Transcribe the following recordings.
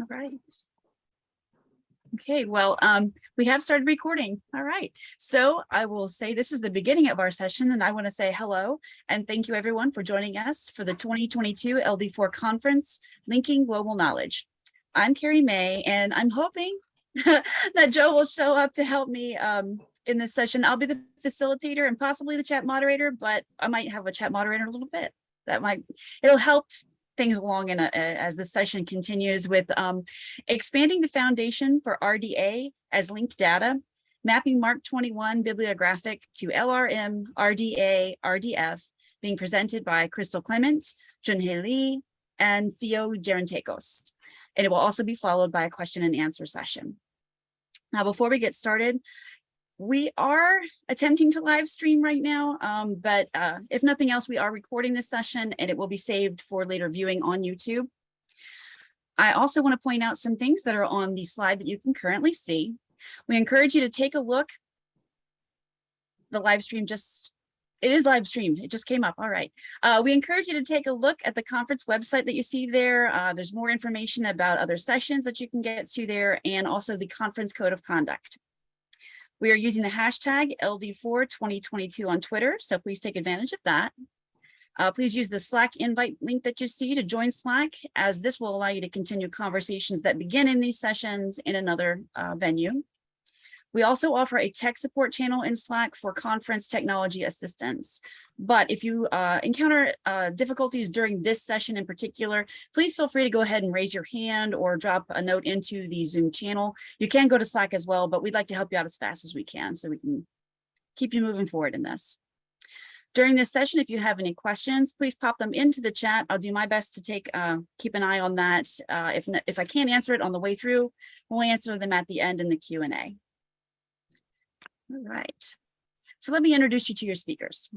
All right. Okay, well, um, we have started recording. All right. So I will say this is the beginning of our session and I want to say hello and thank you everyone for joining us for the 2022 LD4 conference, Linking Global Knowledge. I'm Carrie May and I'm hoping that Joe will show up to help me um, in this session. I'll be the facilitator and possibly the chat moderator, but I might have a chat moderator a little bit. That might, it'll help things along in a, as the session continues with um, expanding the foundation for RDA as linked data, mapping MARC 21 bibliographic to LRM, RDA, RDF, being presented by Crystal Clements, Junghae Lee, and Theo Gerontakos. And it will also be followed by a question and answer session. Now, before we get started, we are attempting to live stream right now, um, but uh, if nothing else, we are recording this session and it will be saved for later viewing on YouTube. I also want to point out some things that are on the slide that you can currently see. We encourage you to take a look. The live stream just, it is live streamed. It just came up. All right. Uh, we encourage you to take a look at the conference website that you see there. Uh, there's more information about other sessions that you can get to there and also the conference code of conduct. We are using the hashtag LD42022 on Twitter, so please take advantage of that. Uh, please use the Slack invite link that you see to join Slack, as this will allow you to continue conversations that begin in these sessions in another uh, venue. We also offer a tech support channel in Slack for conference technology assistance. But if you uh, encounter uh, difficulties during this session in particular, please feel free to go ahead and raise your hand or drop a note into the Zoom channel. You can go to Slack as well, but we'd like to help you out as fast as we can so we can keep you moving forward in this. During this session, if you have any questions, please pop them into the chat. I'll do my best to take uh, keep an eye on that. Uh, if, if I can't answer it on the way through, we'll answer them at the end in the Q&A. All right. So let me introduce you to your speakers.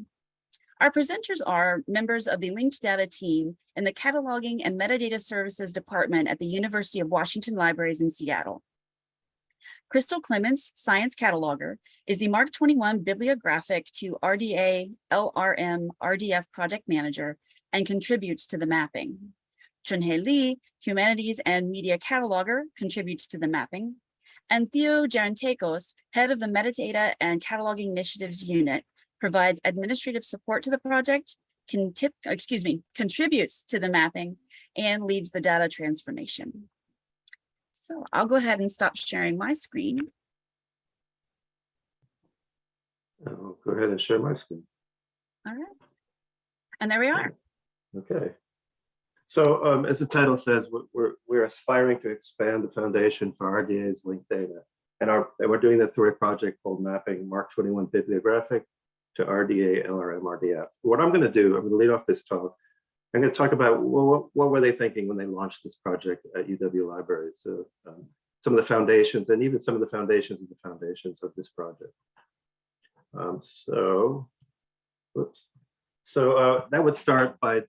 Our presenters are members of the linked data team in the Cataloging and Metadata Services Department at the University of Washington Libraries in Seattle. Crystal Clements, Science Cataloger, is the MARC 21 bibliographic to RDA, LRM, RDF project manager and contributes to the mapping. Junghae Lee, Humanities and Media Cataloger, contributes to the mapping and Theo Gerontakos, head of the Metadata and Cataloging Initiatives Unit, provides administrative support to the project, can tip, excuse me, contributes to the mapping, and leads the data transformation. So I'll go ahead and stop sharing my screen. I'll go ahead and share my screen. All right. And there we are. Okay. So um, as the title says, we're, we're aspiring to expand the foundation for RDA's linked data. And, our, and we're doing that through a project called Mapping MARC 21 Bibliographic to RDA, LRM, RDF. What I'm going to do, I'm going to lead off this talk. I'm going to talk about what, what were they thinking when they launched this project at UW Libraries. So um, some of the foundations and even some of the foundations of the foundations of this project. Um, so, whoops. So uh, that would start by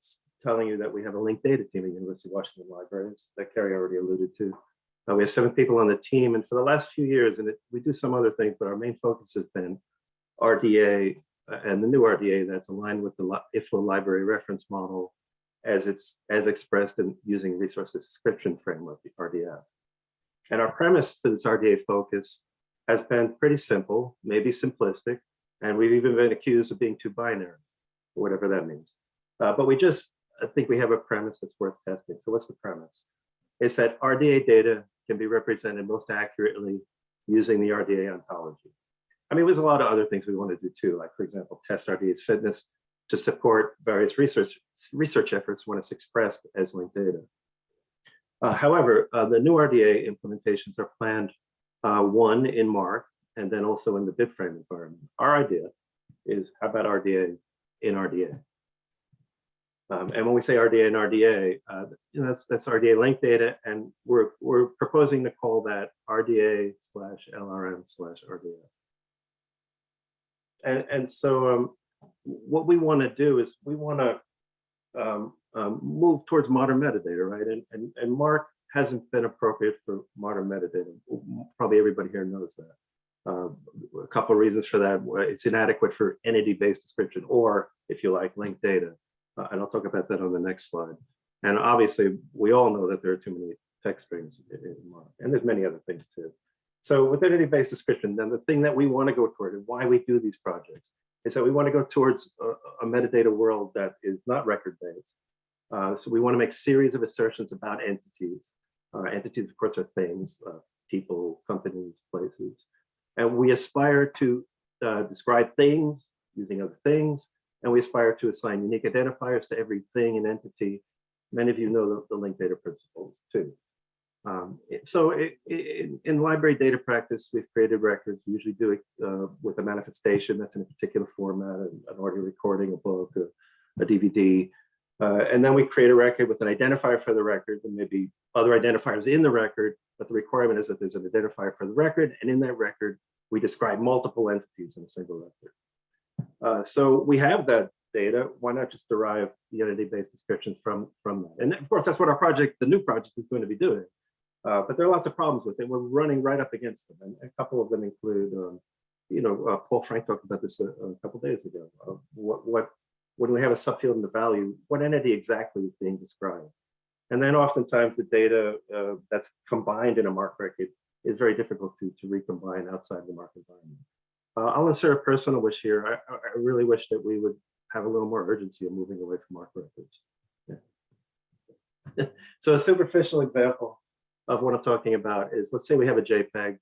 telling you that we have a linked data team at University of Washington Libraries that Carrie already alluded to. Uh, we have seven people on the team, and for the last few years, and it, we do some other things, but our main focus has been RDA uh, and the new RDA that's aligned with the IFLA library reference model as it's as expressed in using resource description framework, the RDF. And our premise for this RDA focus has been pretty simple, maybe simplistic, and we've even been accused of being too binary, whatever that means. Uh, but we just I think we have a premise that's worth testing. So what's the premise? It's that RDA data can be represented most accurately using the RDA ontology. I mean, there's a lot of other things we want to do too, like for example, test RDA's fitness to support various research, research efforts when it's expressed as linked data. Uh, however, uh, the new RDA implementations are planned uh, one in MARC and then also in the BibFrame environment. Our idea is how about RDA in RDA? Um, and when we say RDA and RDA, uh, know, that's that's RDA linked data, and we're we're proposing to call that RDA slash LRM slash RDA. And and so um, what we want to do is we want to um, um, move towards modern metadata, right? And and and MARC hasn't been appropriate for modern metadata. Probably everybody here knows that. Uh, a couple of reasons for that. It's inadequate for entity-based description, or if you like, linked data. Uh, and I'll talk about that on the next slide. And obviously, we all know that there are too many text strings in. And there's many other things too. So with entity-based description, then the thing that we want to go toward and why we do these projects is that we want to go towards a, a metadata world that is not record-based. Uh, so we want to make series of assertions about entities. Uh, entities, of course, are things, uh, people, companies, places. And we aspire to uh, describe things using other things, and we aspire to assign unique identifiers to every thing and entity. Many of you know the, the linked data principles too. Um, so it, it- in, in library data practice, we've created records, we usually do it uh, with a manifestation that's in a particular format, an an audio recording, a book, a, a DVD. Uh, and then we create a record with an identifier for the record and maybe other identifiers in the record, but the requirement is that there's an identifier for the record. And in that record, we describe multiple entities in a single record. Uh, so we have that data. Why not just derive the entity-based descriptions from, from that? And of course, that's what our project, the new project is going to be doing. Uh, but there are lots of problems with it. We're running right up against them. And a couple of them include, um, you know, uh, Paul Frank talked about this a, a couple days ago. Uh, what, what, when we have a subfield in the value, what entity exactly is being described? And then oftentimes the data uh, that's combined in a MARC record is very difficult to, to recombine outside the MARC environment. Uh, I'll insert a personal wish here. I, I really wish that we would have a little more urgency of moving away from MARC records. Yeah. so a superficial example of what I'm talking about is, let's say we have a JPEG.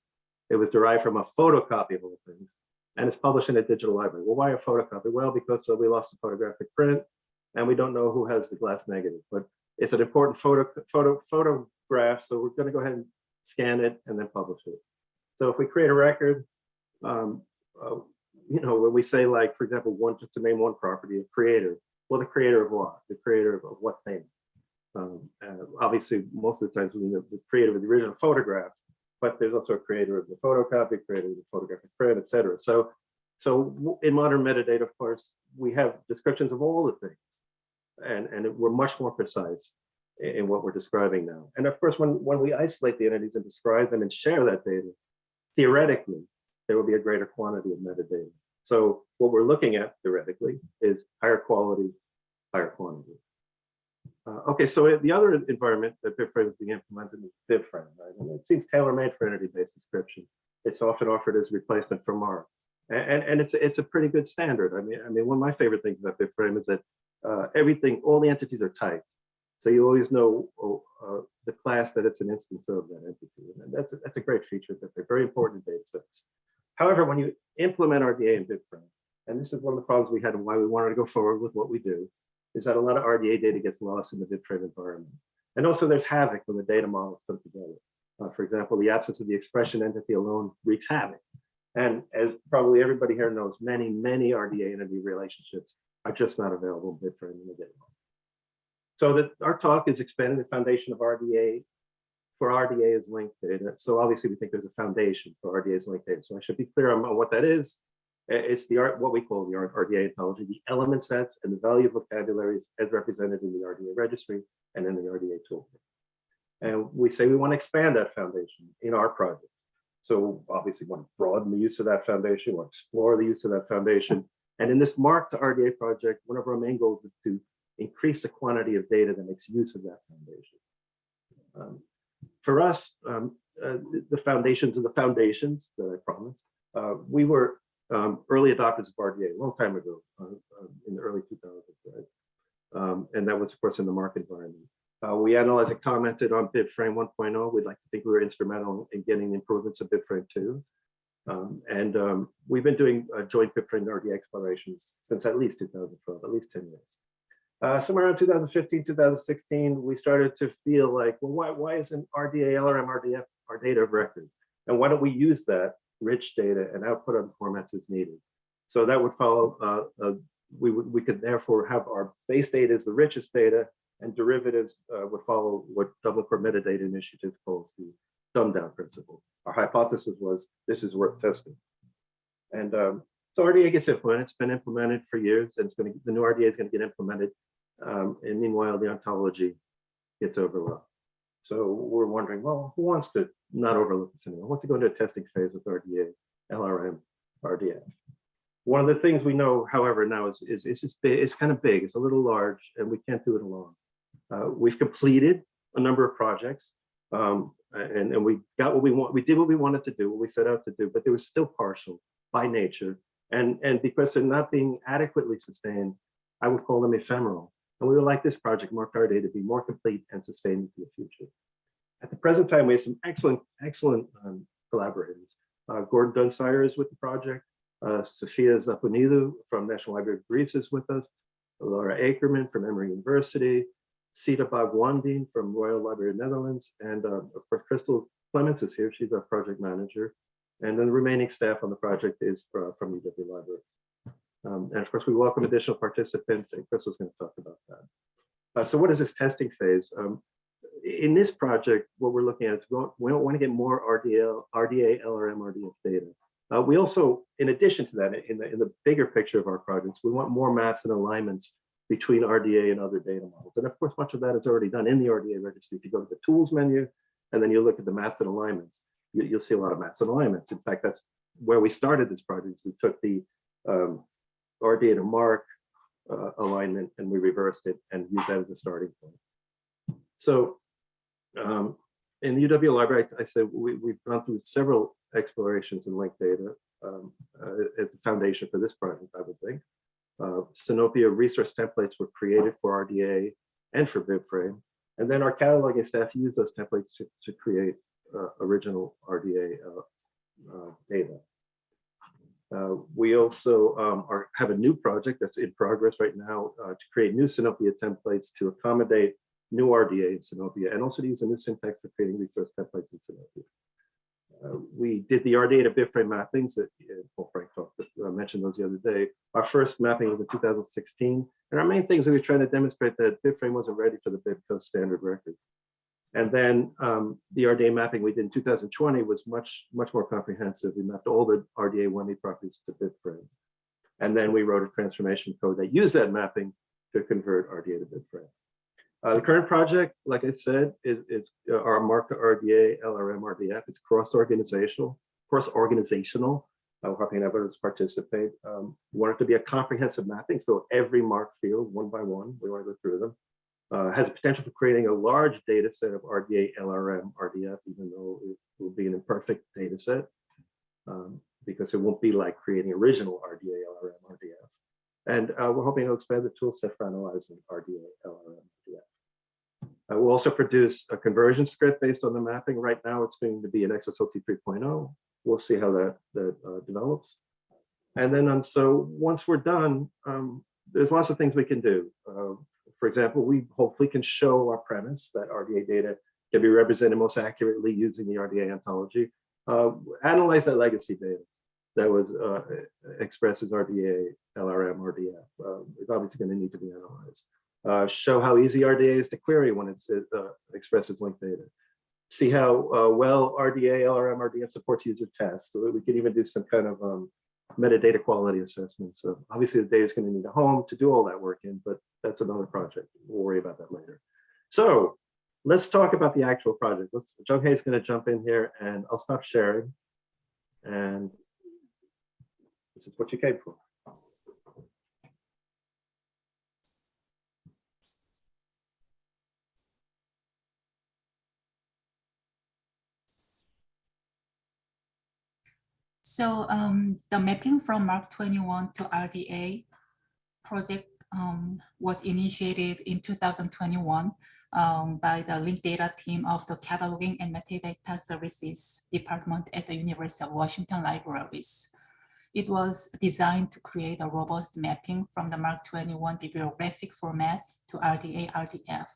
It was derived from a photocopy of all things, and it's published in a digital library. Well, why a photocopy? Well, because uh, we lost the photographic print, and we don't know who has the glass negative, but it's an important photo, photo, photograph, so we're going to go ahead and scan it and then publish it. So if we create a record, um, uh, you know, when we say like, for example, one, just to name one property, a creator, well, the creator of what? The creator of, what thing? Um, uh, obviously, most of the times we mean the, the creator of the original photograph, but there's also a creator of the photocopy, creator of the photographic print, et cetera. So, so in modern metadata, of course, we have descriptions of all the things, and, and we're much more precise in, in what we're describing now. And of course, when, when we isolate the entities and describe them and share that data, theoretically, there will be a greater quantity of metadata. So what we're looking at theoretically is higher quality, higher quantity. Uh, okay, so the other environment that BibFrame is being implemented is BibFrame, right? And it seems tailor-made for entity-based description. It's often offered as a replacement for MARC. A- And, and, it's, it's a pretty good standard. I mean, I mean, one of my favorite things about BibFrame is that uh, everything, all the entities are typed. So you always know oh, uh, the class that it's an instance of that entity. And that's, a- that's a great feature that they're very important in data sets. However, when you implement RDA in BibFrame, and this is one of the problems we had and why we wanted to go forward with what we do, is that a lot of RDA data gets lost in the BibFrame environment. And also there's havoc when the data models come together. Uh, for example, the absence of the expression entity alone wreaks havoc. And as probably everybody here knows, many, many RDA entity relationships are just not available in BibFrame in the data model. So that our talk is expanding the foundation of RDA for RDA is linked data. So obviously we think there's a foundation for RDA as linked data. So I should be clear on what that is. It's the art, what we call the RDA ontology, the element sets and the value vocabularies as represented in the RDA registry and in the RDA toolkit. And we say we want to expand that foundation in our project. So obviously want to broaden the use of that foundation, want to explore the use of that foundation. And in this MARC to RDA project, one of our main goals is to increase the quantity of data that makes use of that foundation. Um, For us, um, uh, the- foundations of the foundations that I promised, uh, we were um, early adopters of RDA a long time ago, uh, uh, in the early 2000s, right? Um, and that was, of course, in the market environment. Uh, we analyzed and commented on BibFrame 1.0. We'd like to think we were instrumental in getting improvements of BibFrame 2. Um, and um, we've been doing uh, joint BibFrame RDA explorations since at least 2012, at least 10 years. Uh, somewhere around 2015, 2016, we started to feel like, well, why, why isn't RDA, LRM, RDF our data of record? And why don't we use that rich data and output on formats as needed? So that would follow, uh, uh, we would, we could therefore have our base data as the richest data and derivatives uh, would follow what Dublin Core Metadata Initiative calls the dumb down principle. Our hypothesis was this is worth testing. And um, so RDA gets implemented, it's been implemented for years and it's going to, the new RDA is going to get implemented. Um, and meanwhile, the ontology gets overlooked. So we're wondering, well, who wants to not overlook this anymore? Wants to go into a testing phase with RDA, LRM, RDF? One of the things we know, however, now is, is, is it's, it's kind of big, it's a little large, and we can't do it alone. Uh, we've completed a number of projects. Um, and, and we got what we want, we did what we wanted to do, what we set out to do, but they were still partial by nature. And, and because they're not being adequately sustained, I would call them ephemeral. And we would like this project, Day, to be more complete and sustained into the future. At the present time, we have some excellent, excellent um, collaborators. Uh, Gordon Dunsire is with the project. Uh, Sophia Zapounidou from National Library of Greece is with us. Laura Akerman from Emory University. Sita Bagwandin from Royal Library of Netherlands. And uh, of course, Crystal Clements is here. She's our project manager. And then the remaining staff on the project is uh, from UW Library. Um, and of course, we welcome additional participants, and Crystal's going to talk about that. Uh, so what is this testing phase? Um, in this project, what we're looking at is we, want to get more RDL, RDA, LRM, RDF data. Uh, we also, in addition to that, in the, in the bigger picture of our projects, we want more maps and alignments between RDA and other data models. And of course, much of that is already done in the RDA registry. If you go to the tools menu, and then you look at the maps and alignments, you, will see a lot of maps and alignments. In fact, that's where we started this project. We took the um, RDA data MARC uh, alignment and we reversed it and used that as a starting point. So um, in the UW library, I, I said we, have gone through several explorations in linked data um, uh, as the foundation for this project, I would think. Uh, Sinopia resource templates were created for RDA and for BibFrame. And then our cataloging staff used those templates to, to create uh, original RDA uh, uh, data. Uh, we also um, are, have a new project that's in progress right now to create new Sinopia templates to accommodate new RDA in Sinopia and also to use a new syntax for creating resource templates in Sinopia. Uh, we did the RDA to BibFrame mappings that uh, Paul Frank talked, uh, mentioned those the other day. Our first mapping was in 2016. And our main things we were trying to demonstrate that BibFrame wasn't ready for the BibCo standard record. And then um, the RDA mapping we did in 2020 was much, much more comprehensive. We mapped all the RDA WME properties to BibFrame. And then we wrote a transformation code that used that mapping to convert RDA to BibFrame. Uh, the current project, like I said, is, is uh, our Marked RDA, LRM, RDF. It's cross-organizational, cross-organizational. Uh, we're hoping others participate. Um, we want it to be a comprehensive mapping, so every MARC field, one by one, we want to go through them. Uh, has a potential for creating a large data set of RDA, LRM, RDF, even though it will be an imperfect data set, um, because it won't be like creating original RDA, LRM, RDF. And uh, we're hoping to expand the tool set for analyzing RDA, LRM, RDF. Uh, we'll also produce a conversion script based on the mapping. Right now, it's going to be an XSLT 3.0. We'll see how that, that uh, develops. And then, um, so once we're done, um, there's lots of things we can do. For example, we hopefully can show our premise that RDA data can be represented most accurately using the RDA ontology. Uh, analyze that legacy data that was uh, expressed as RDA, LRM, RDF. Uh, it's obviously going to need to be analyzed uh, show how easy RDA is to query when it's uh, expresses linked data. See how uh, well RDA, LRM, RDF supports user tests. So we can even do some kind of um, metadata quality assessment. So obviously the data is going to need a home to do all that work in, but that's another project. We'll worry about that later. So let's talk about the actual project. Let's, Jung is going to jump in here and I'll stop sharing. And this is what you came for. So um, the mapping from MARC 21 to RDA project um, was initiated in 2021 um, by the linked data team of the Cataloging and Metadata Services Department at the University of Washington Libraries. It was designed to create a robust mapping from the MARC 21 bibliographic format to RDA RDF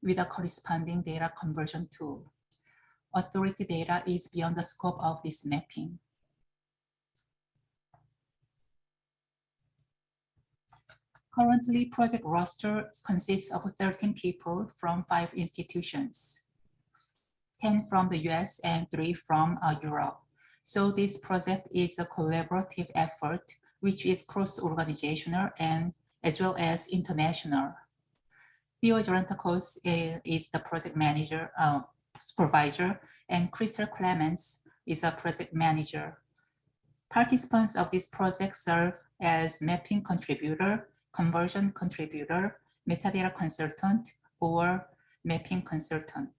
with a corresponding data conversion tool. Authority data is beyond the scope of this mapping. Currently, project roster consists of 13 people from five institutions, 10 from the US and three from uh, Europe. So this project is a collaborative effort, which is cross-organizational and as well as international. Theo Gerontakos is the project manager, uh, supervisor, and Crystal Clements is a project manager. Participants of this project serve as mapping contributor, conversion contributor, metadata consultant, or mapping consultant.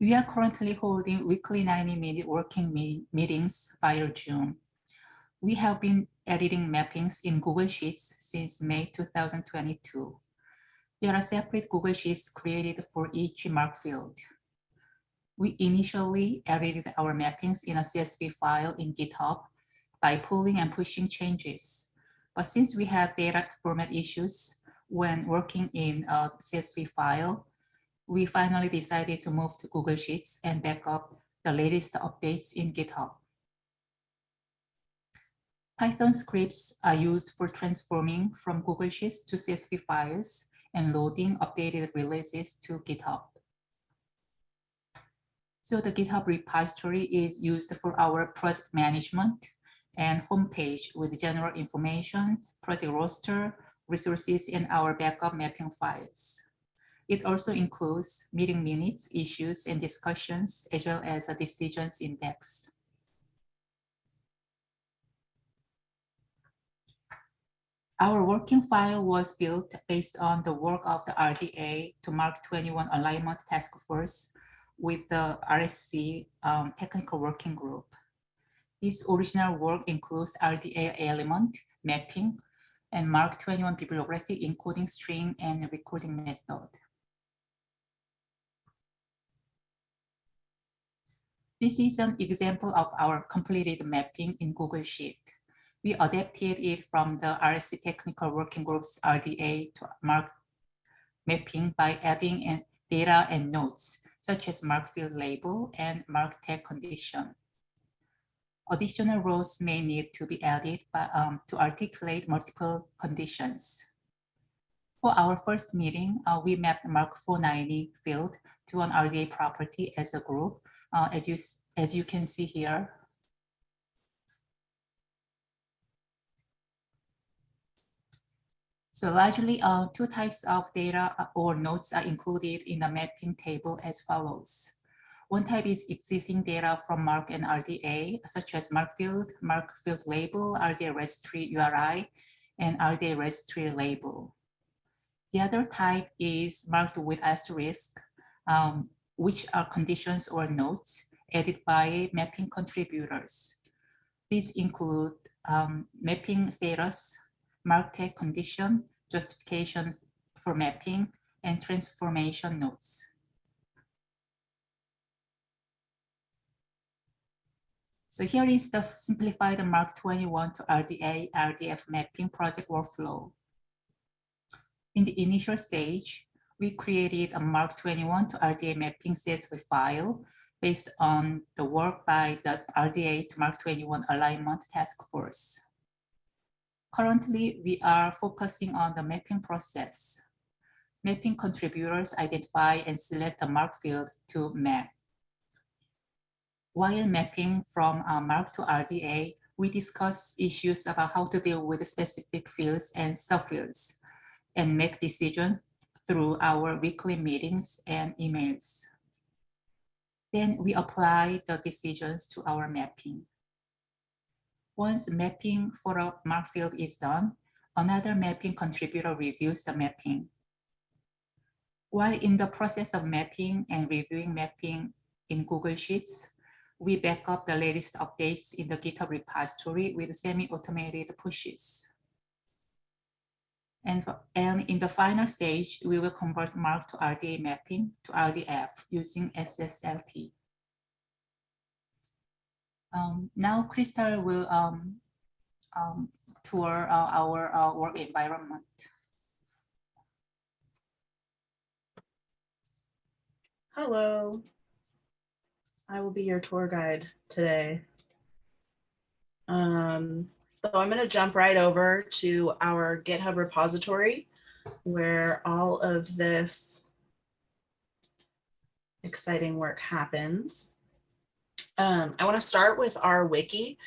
We are currently holding weekly 90-minute working me meetings via Zoom. We have been editing mappings in Google Sheets since May 2022. There are separate Google Sheets created for each MARC field. We initially edited our mappings in a CSV file in GitHub by pulling and pushing changes. But since we had data format issues when working in a CSV file, we finally decided to move to Google Sheets and back up the latest updates in GitHub. Python scripts are used for transforming from Google Sheets to CSV files and loading updated releases to GitHub. So the GitHub repository is used for our project management and homepage with general information, project roster, resources, and our backup mapping files. It also includes meeting minutes, issues, and discussions, as well as a decisions index. Our working file was built based on the work of the RDA to MARC 21 Alignment Task Force with the RSC um, Technical Working Group. This original work includes RDA element, mapping, and MARC 21 bibliography, encoding string and recording method. This is an example of our completed mapping in Google Sheet. We adapted it from the RSC Technical Working Group's RDA to MARC mapping by adding in data and notes, such as MARC field label and MARC tag condition. Additional rows may need to be added by, um, to articulate multiple conditions. For our first meeting, uh, we mapped MARC 490 field to an RDA property as a group, uh, as, you, as you can see here. So largely, uh, two types of data uh, or nodes are included in the mapping table as follows. One type is existing data from MARC and RDA, such as MARC field, MARC field label, RDA registry URI, and RDA registry label. The other type is marked with asterisk, um, which are conditions or notes added by mapping contributors. These include um, mapping status, MARC tag condition, justification for mapping, and transformation notes. So here is the simplified MARC 21 to RDA RDF mapping project workflow. In the initial stage, we created a MARC 21 to RDA mapping CSV file based on the work by the RDA to MARC 21 alignment task force. Currently, we are focusing on the mapping process. Mapping contributors identify and select the MARC field to map. While mapping from uh, MARC to RDA, we discuss issues about how to deal with specific fields and subfields and make decisions through our weekly meetings and emails. Then we apply the decisions to our mapping. Once mapping for a MARC field is done, another mapping contributor reviews the mapping. While in the process of mapping and reviewing mapping in Google Sheets, we back up the latest updates in the GitHub repository with semi-automated pushes. And, and in the final stage, we will convert MARC to RDA mapping to RDF using XSLT. Um, now Crystal will um, um, tour uh, our uh, work environment. Hello. I will be your tour guide today. Um, so I'm going to jump right over to our GitHub repository where all of this exciting work happens. Um, I want to start with our wiki.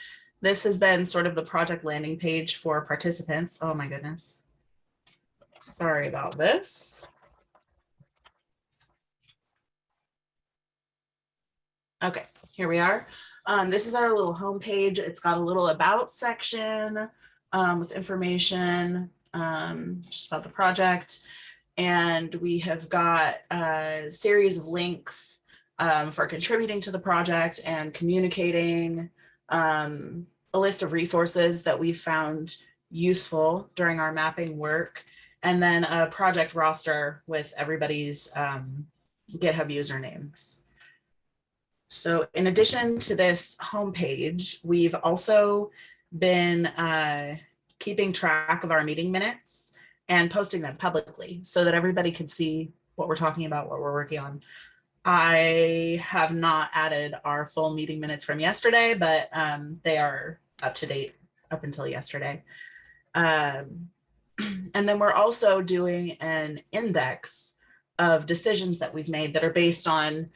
This has been sort of the project landing page for participants. Oh my goodness. Sorry about this. Okay, here we are. Um, this is our little homepage. It's got a little about section um, with information um, just about the project. And we have got a series of links um, for contributing to the project and communicating, um, a list of resources that we found useful during our mapping work, and then a project roster with everybody's um, GitHub usernames. So in addition to this homepage, we've also been uh, keeping track of our meeting minutes and posting them publicly so that everybody can see what we're talking about, what we're working on. I have not added our full meeting minutes from yesterday, but um, they are up to date up until yesterday. Um, and then we're also doing an index of decisions that we've made that are based on,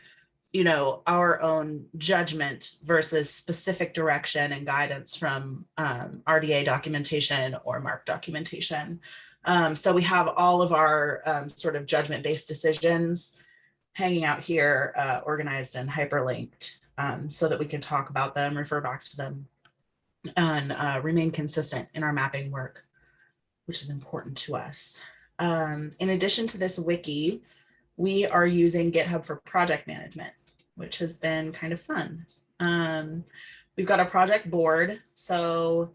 you know, our own judgment versus specific direction and guidance from um, RDA documentation or MARC documentation. Um, so we have all of our um, sort of judgment-based decisions hanging out here, uh, organized and hyperlinked um, so that we can talk about them, refer back to them, and uh, remain consistent in our mapping work, which is important to us. Um, in addition to this wiki, we are using GitHub for project management, which has been kind of fun. Um, we've got a project board. So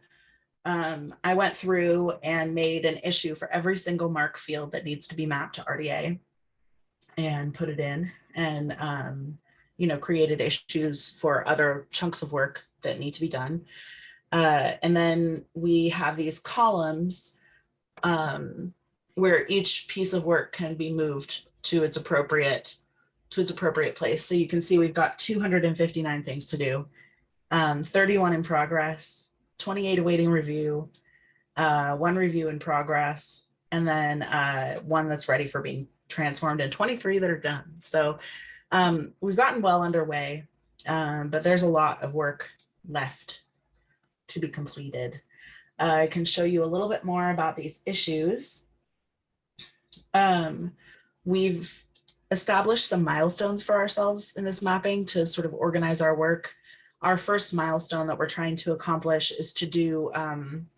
um, I went through and made an issue for every single MARC field that needs to be mapped to RDA and put it in and, um, you know, created issues for other chunks of work that need to be done. Uh, and then we have these columns um, where each piece of work can be moved to its appropriate to its appropriate place. So you can see we've got 259 things to do, um, 31 in progress, 28 awaiting review, uh, one review in progress, and then uh, one that's ready for being transformed and 23 that are done. So um, we've gotten well underway, um, but there's a lot of work left to be completed. Uh, I can show you a little bit more about these issues. Um, we've established some milestones for ourselves in this mapping to sort of organize our work. Our first milestone that we're trying to accomplish is to do um,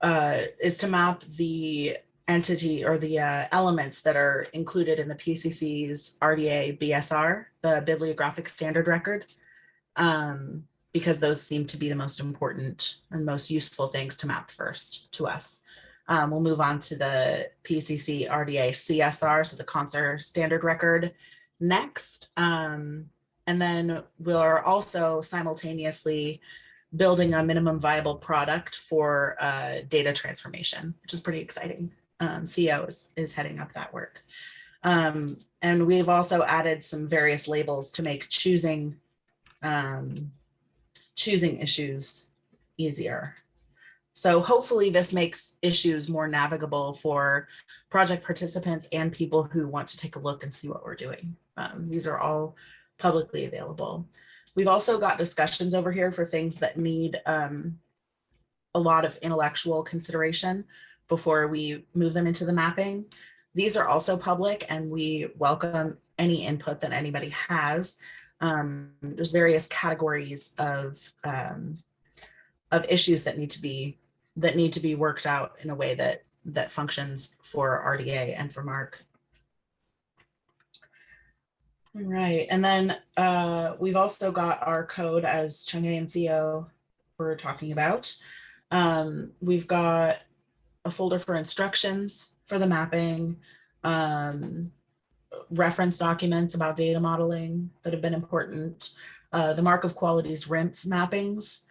uh, is to map the entity or the uh, elements that are included in the PCC's RDA BSR, the bibliographic standard record, um, because those seem to be the most important and most useful things to map first to us. Um, we'll move on to the PCC RDA CSR, so the CONSER standard record next. Um, and then we're also simultaneously building a minimum viable product for uh, data transformation, which is pretty exciting. Um, Theo is, is heading up that work. Um, and we've also added some various labels to make choosing um, choosing issues easier. So hopefully this makes issues more navigable for project participants and people who want to take a look and see what we're doing. Um, these are all publicly available. We've also got discussions over here for things that need um, a lot of intellectual consideration before we move them into the mapping. These are also public and we welcome any input that anybody has. Um, there's various categories of um, of issues that need to be that need to be worked out in a way that that functions for RDA and for MARC. Right, and then uh, we've also got our code as Chang'e and Theo were talking about. Um, we've got a folder for instructions for the mapping, um, reference documents about data modeling that have been important, uh, the MARC of Quality's RIMMF mappings,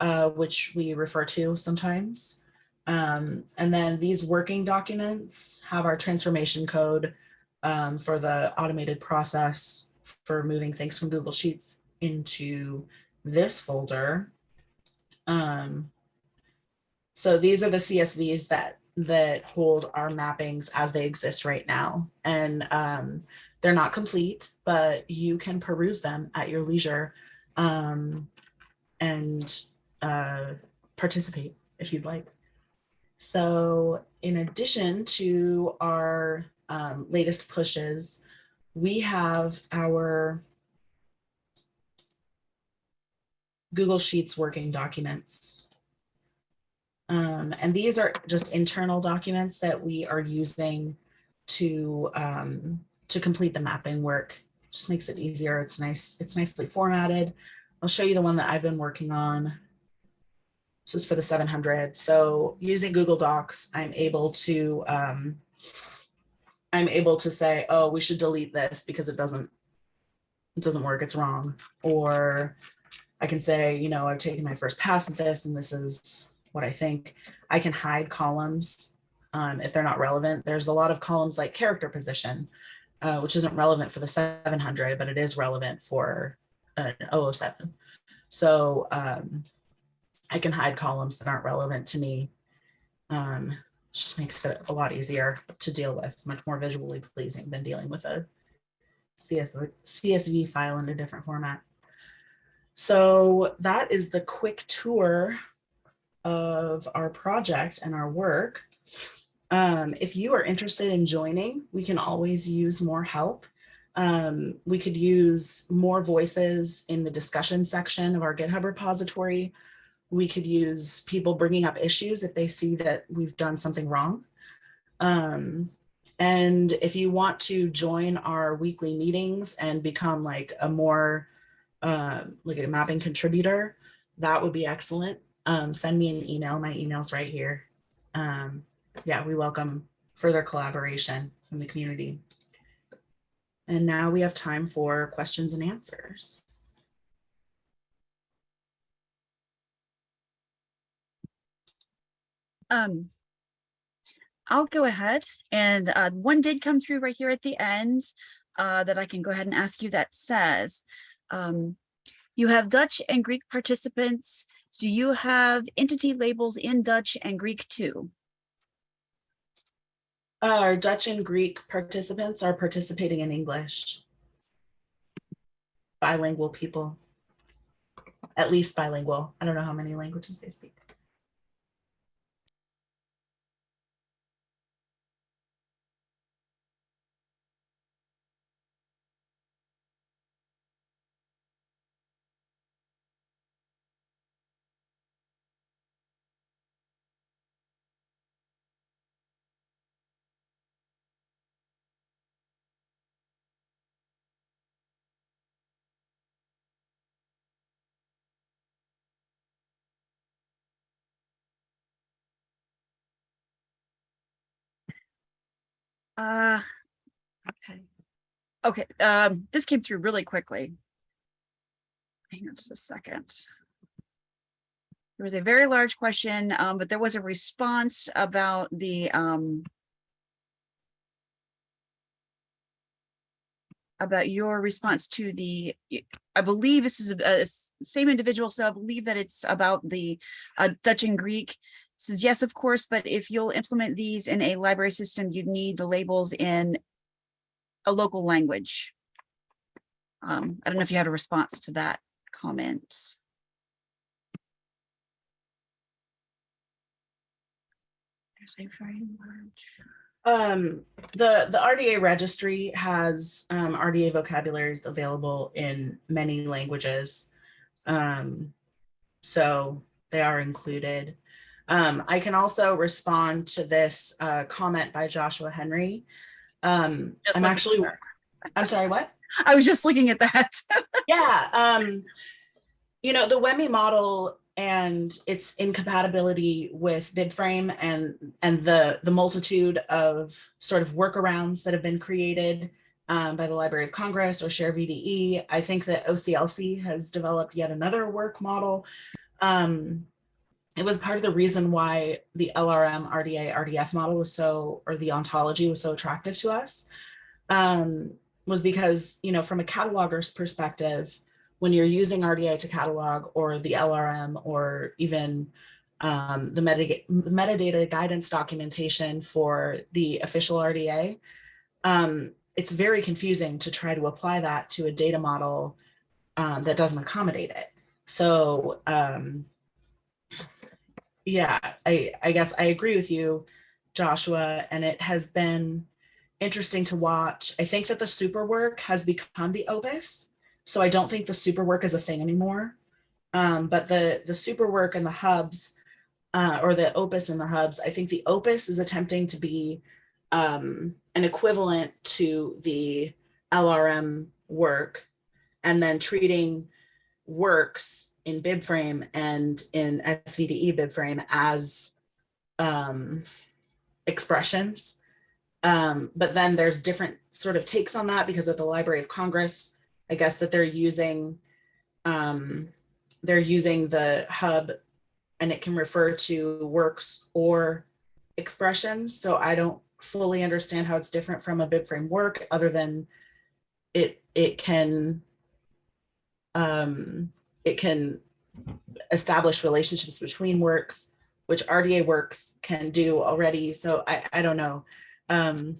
uh, which we refer to sometimes. Um, and then these working documents have our transformation code um, for the automated process for moving things from Google Sheets into this folder. Um, so these are the CSVs that that hold our mappings as they exist right now. And um, they're not complete, but you can peruse them at your leisure um, and uh, participate if you'd like. So in addition to our um, latest pushes, we have our Google Sheets working documents. Um, and these are just internal documents that we are using to, um, to complete the mapping work Just makes it easier. It's nice. It's nicely formatted. I'll show you the one that I've been working on. This is for the 700. So using Google Docs, I'm able to um, I'm able to say, oh, we should delete this because it doesn't it doesn't work. It's wrong. Or I can say, you know, I've taken my first pass at this and this is what I think. I can hide columns um, if they're not relevant. There's a lot of columns like character position, uh, which isn't relevant for the 700, but it is relevant for an 007. So um, I can hide columns that aren't relevant to me. Um, just makes it a lot easier to deal with, much more visually pleasing than dealing with a CSV, CSV file in a different format. So that is the quick tour of our project and our work. Um, if you are interested in joining, we can always use more help. Um, we could use more voices in the discussion section of our GitHub repository. We could use people bringing up issues if they see that we've done something wrong. Um, and if you want to join our weekly meetings and become like a more uh, like a mapping contributor, that would be excellent. Um, send me an email. My email's right here. Um, yeah, we welcome further collaboration from the community. And now we have time for questions and answers. Um, I'll go ahead and uh, one did come through right here at the end uh, that I can go ahead and ask you that says, um, you have Dutch and Greek participants. Do you have entity labels in Dutch and Greek too? Uh, our Dutch and Greek participants are participating in English. Bilingual people, at least bilingual. I don't know how many languages they speak. Uh, okay. Okay, um, this came through really quickly. Hang on just a second. There was a very large question, um, but there was a response about the, um, about your response to the, I believe this is a same individual, so I believe that it's about the uh, Dutch and Greek says yes, of course, but if you'll implement these in a library system, you'd need the labels in a local language. Um, I don't know if you had a response to that comment. There's a very large. Um, the, the RDA registry has um, RDA vocabularies available in many languages. Um, so they are included. Um, I can also respond to this uh, comment by Joshua Henry. Um, I'm actually, I'm sorry, what? I was just looking at that. Yeah, um, you know, the WEMI model and its incompatibility with BibFrame and and the the multitude of sort of workarounds that have been created um, by the Library of Congress or Share VDE. I think that OCLC has developed yet another work model. Um, it was part of the reason why the LRM RDA RDF model was so, or the ontology was so attractive to us. Um, was because, you know, from a cataloger's perspective, when you're using RDA to catalog or the LRM or even um, the metadata, metadata guidance documentation for the official RDA, um, it's very confusing to try to apply that to a data model um, that doesn't accommodate it. So um, yeah, I, I guess I agree with you, Joshua, and it has been interesting to watch. I think that the super work has become the opus. So I don't think the super work is a thing anymore. Um, but the, the super work and the hubs uh, or the opus and the hubs, I think the opus is attempting to be um, an equivalent to the LRM work and then treating works in BibFrame and in SVDE BibFrame as um, expressions. Um, but then there's different sort of takes on that because at the Library of Congress, I guess that they're using um, they're using the hub and it can refer to works or expressions. So I don't fully understand how it's different from a BibFrame work other than it it can um, it can establish relationships between works, which RDA works can do already. So I, I don't know. Um,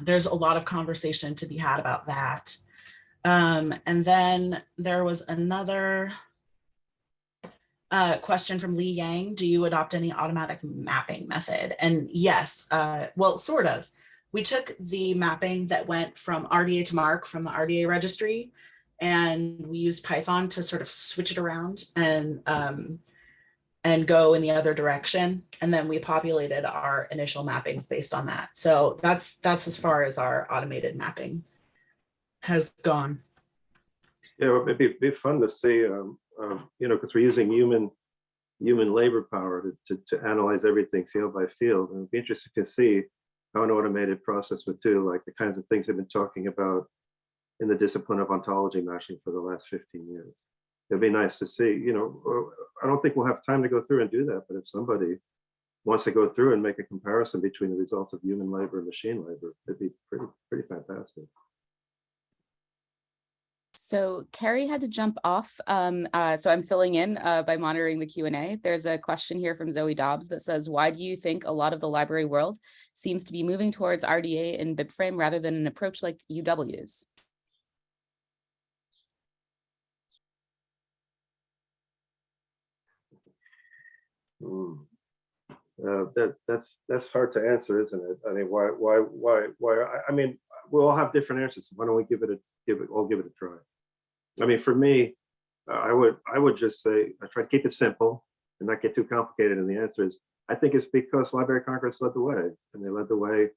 there's a lot of conversation to be had about that. Um, and then there was another uh, question from Lee Yang. Do you adopt any automatic mapping method? And yes, uh, well, sort of. We took the mapping that went from RDA to MARC from the RDA registry, and we used Python to sort of switch it around and um, and go in the other direction. And then we populated our initial mappings based on that. So that's that's as far as our automated mapping has gone. Yeah, well, it'd be, be fun to see, um, um, you know, because we're using human, human labor power to, to, to analyze everything field by field. And it'd be interesting to see how an automated process would do, like the kinds of things they've been talking about in the discipline of ontology matching for the last 15 years. It'd be nice to see, you know, I don't think we'll have time to go through and do that, but if somebody wants to go through and make a comparison between the results of human labor and machine labor, it'd be pretty, pretty fantastic. So Carrie had to jump off, um, uh, so I'm filling in uh, by monitoring the Q and A. There's a question here from Zoe Dobbs that says, why do you think a lot of the library world seems to be moving towards RDA and BibFrame rather than an approach like UW's? Hmm. Uh, that that's that's hard to answer, isn't it? I mean, why why why why? I, I mean, we all have different answers. Why don't we give it a give it? I'll give it a try. I mean, for me, uh, I would I would just say I try to keep it simple and not get too complicated. And the answer is I think it's because Library of Congress led the way, and they led the way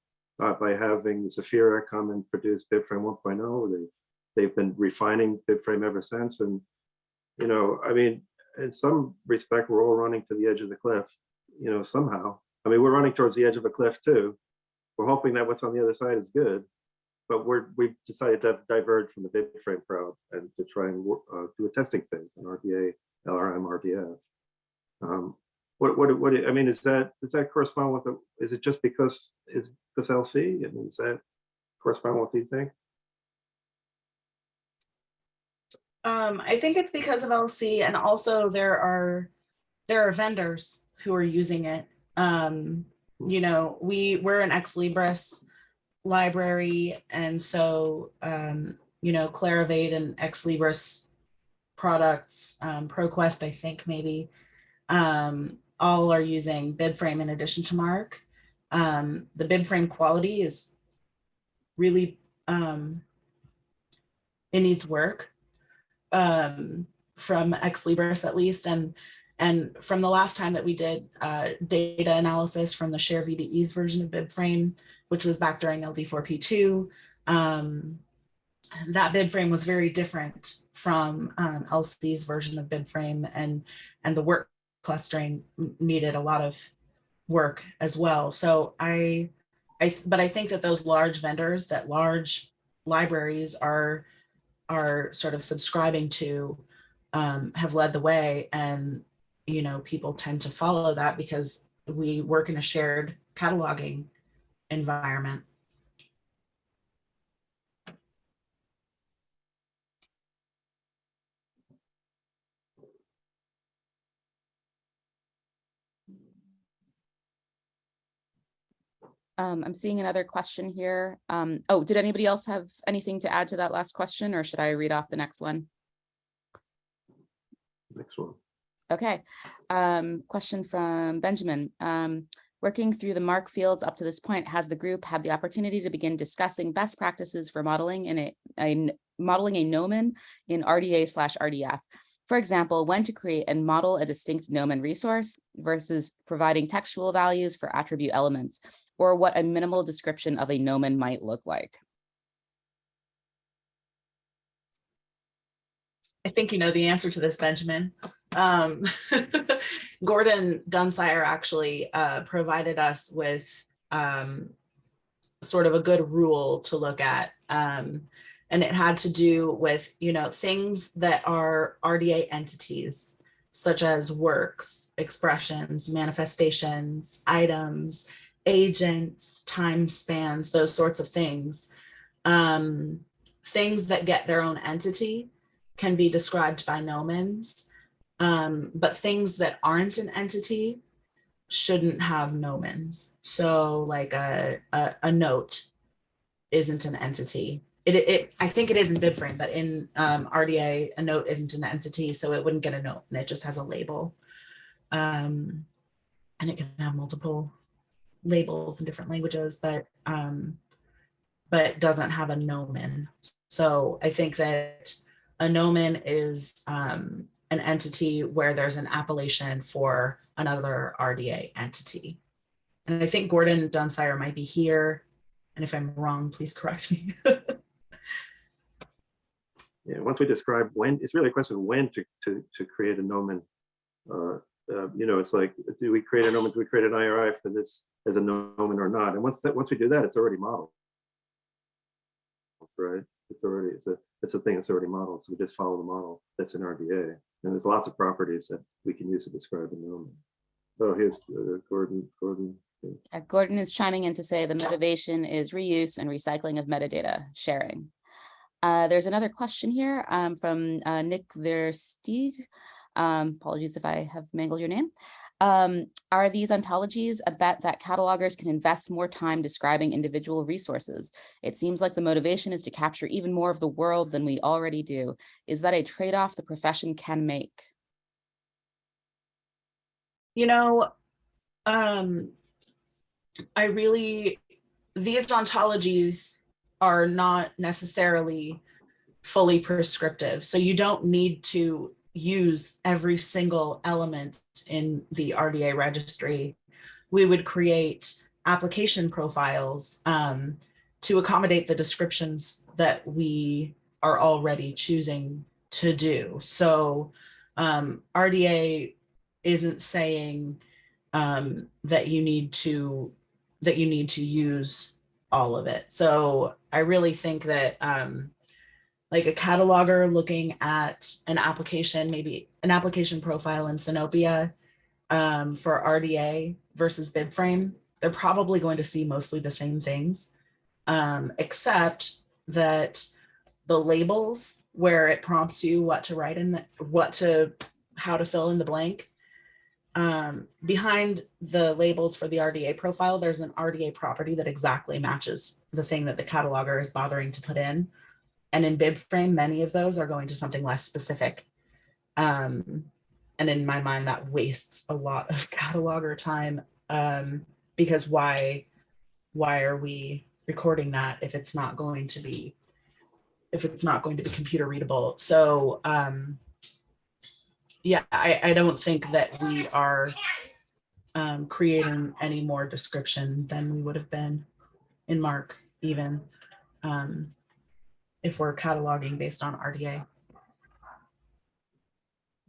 uh, by having Zepheira come and produce BibFrame 1.0. They they've been refining BibFrame ever since, and you know, I mean, in some respect, we're all running to the edge of the cliff you know, somehow. I mean, we're running towards the edge of a cliff too. We're hoping that what's on the other side is good, but we're we've decided to diverge from the BibFrame crowd and to try and uh, do a testing phase on RDA, LRM, RDF. Um, what what what I mean is that does that correspond with the? Is it just because is because LC? I mean, does that correspond with what you think? Um, I think it's because of LC and also there are there are vendors who are using it. Um, you know, we we're an Ex Libris library, and so um, you know, Clarivate and Ex Libris products, um, ProQuest, I think maybe, um, all are using BibFrame in addition to MARC. Um, the BibFrame quality is really um, it needs work um, from Ex Libris at least. And, and from the last time that we did uh, data analysis from the Share VDE's version of BibFrame, which was back during LD4P2, um, that BibFrame was very different from um, LC's version of BibFrame and, and the work clustering needed a lot of work as well. So I, I, but I think that those large vendors, that large libraries are are sort of subscribing to um, have led the way and you know people tend to follow that because we work in a shared cataloging environment Um, I'm seeing another question here. Um, oh, did anybody else have anything to add to that last question or should I read off the next one? Next one. Okay, um, question from Benjamin. Um, working through the MARC fields up to this point, has the group had the opportunity to begin discussing best practices for modeling in a, a modeling a nomen in RDA slash RDF? For example, when to create and model a distinct nomen resource versus providing textual values for attribute elements, or what a minimal description of a nomen might look like. I think you know the answer to this, Benjamin. Um, Gordon Dunsire actually uh, provided us with um, sort of a good rule to look at. Um, and it had to do with, you know, things that are RDA entities, such as works, expressions, manifestations, items, agents, time spans, those sorts of things. Um, things that get their own entity can be described by nomens, um, but things that aren't an entity shouldn't have nomens. So like a, a, a note isn't an entity. It, it, I think it is in BibFrame, but in um, RDA, a note isn't an entity, so it wouldn't get a note and it just has a label. Um, and it can have multiple labels in different languages, but um, but doesn't have a nomen. So I think that a nomen is um, an entity where there's an appellation for another RDA entity. And I think Gordon Dunsire might be here. And if I'm wrong, please correct me. Yeah, once we describe when, it's really a question of when to, to, to create a nomen. Uh, uh, you know, it's like, do we create a nomen, do we create an IRI for this as a nomen or not? And once that, once we do that, it's already modeled. Right, it's already, it's a, it's a thing that's already modeled, so we just follow the model that's in RDA. And there's lots of properties that we can use to describe a nomen. Oh, here's uh, Gordon, Gordon. Uh, Gordon is chiming in to say the motivation is reuse and recycling of metadata sharing. Uh, there's another question here um, from uh, Nick Versteeg. Um, apologies if I have mangled your name. Um, are these ontologies a bet that catalogers can invest more time describing individual resources? It seems like the motivation is to capture even more of the world than we already do. Is that a trade-off the profession can make? you know, um, I really, these ontologies are not necessarily fully prescriptive. So you don't need to use every single element in the RDA registry. We would create application profiles um, to accommodate the descriptions that we are already choosing to do. So um, RDA isn't saying um, that you need to that you need to use all of it. So I really think that um, like a cataloger looking at an application, maybe an application profile in Sinopia um, for RDA versus BibFrame, they're probably going to see mostly the same things, um, except that the labels where it prompts you what to write in the, what to, how to fill in the blank. Um, behind the labels for the RDA profile, there's an RDA property that exactly matches the thing that the cataloger is bothering to put in. And in BibFrame, many of those are going to something less specific. Um, and in my mind, that wastes a lot of cataloger time um, because why, why are we recording that if it's not going to be, if it's not going to be computer readable? So um, yeah, I, I don't think that we are um, creating any more description than we would have been in MARC even um, if we're cataloging based on RDA.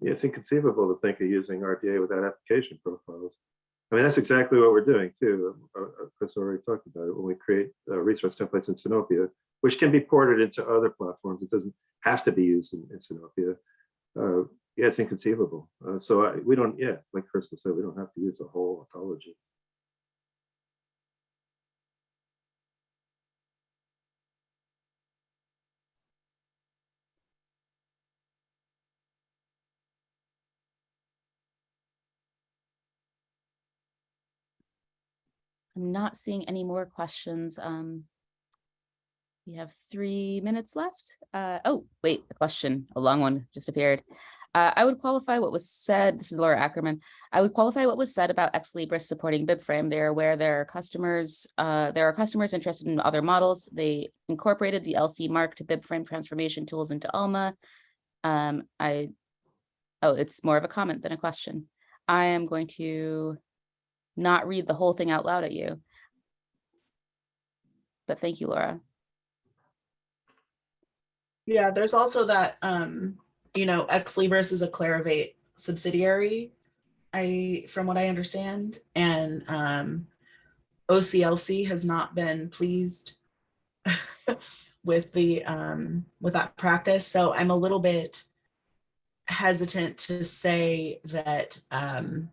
Yeah, it's inconceivable to think of using RDA without application profiles. I mean, that's exactly what we're doing too. Uh, uh, Chris already talked about it when we create uh, resource templates in Sinopia, which can be ported into other platforms. It doesn't have to be used in, in Sinopia. Uh, yeah, it's inconceivable. Uh, so I, we don't, yeah, like Crystal said, we don't have to use the whole ontology. I'm not seeing any more questions. Um, we have three minutes left. Uh, oh, wait, a question, a long one just appeared. Uh, I would qualify what was said, this is Laura Ackerman. I would qualify what was said about Ex Libris supporting BibFrame. They're aware there are customers, uh, there are customers interested in other models. They incorporated the LC MARC to BibFrame transformation tools into Alma. Um, I, oh, it's more of a comment than a question. I am going to not read the whole thing out loud at you. But thank you, Laura. Yeah, there's also that, um, you know, Ex Libris is a Clarivate subsidiary. I, from what I understand, and um, OCLC has not been pleased with the um, with that practice. So I'm a little bit hesitant to say that um,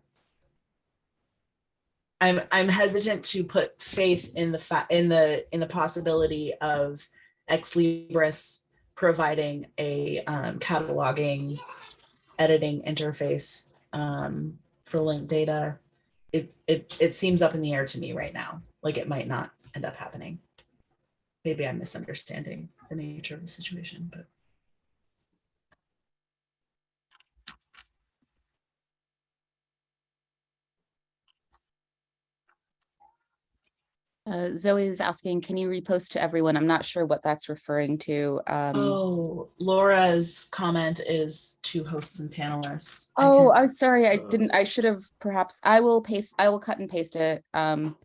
I'm I'm hesitant to put faith in the fact in the in the possibility of Ex Libris providing a um, cataloging editing interface um, for linked data. It, it it seems up in the air to me right now, like it might not end up happening. Maybe I'm misunderstanding the nature of the situation, but Uh, Zoe is asking, can you repost to everyone? I'm not sure what that's referring to. Um, oh, Laura's comment is to hosts and panelists. Oh, I'm sorry, I Uh, didn't, I should have perhaps, I will paste, I will cut and paste it. Um.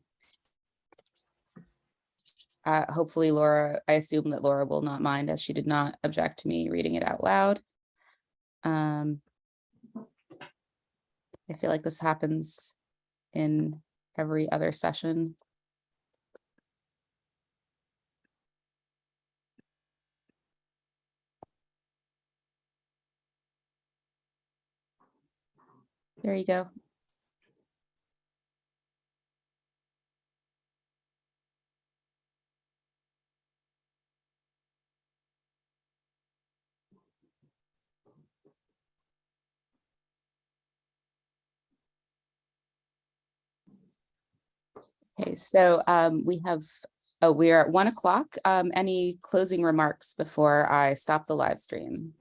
Uh, hopefully Laura, I assume that Laura will not mind as she did not object to me reading it out loud. Um. I feel like this happens in every other session. There you go. Okay, so um, we have, oh, we are at one o'clock. Um, any closing remarks before I stop the live stream?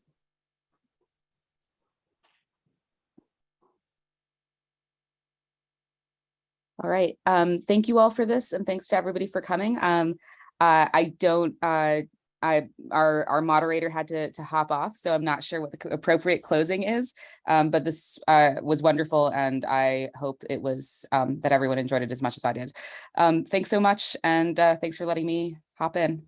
All right, um, thank you all for this and thanks to everybody for coming. Um, uh, I don't, uh, I, our, our moderator had to, to hop off, so I'm not sure what the appropriate closing is. Um, but this, uh, was wonderful and I hope it was, um, that everyone enjoyed it as much as I did. Um, thanks so much and, uh, thanks for letting me hop in.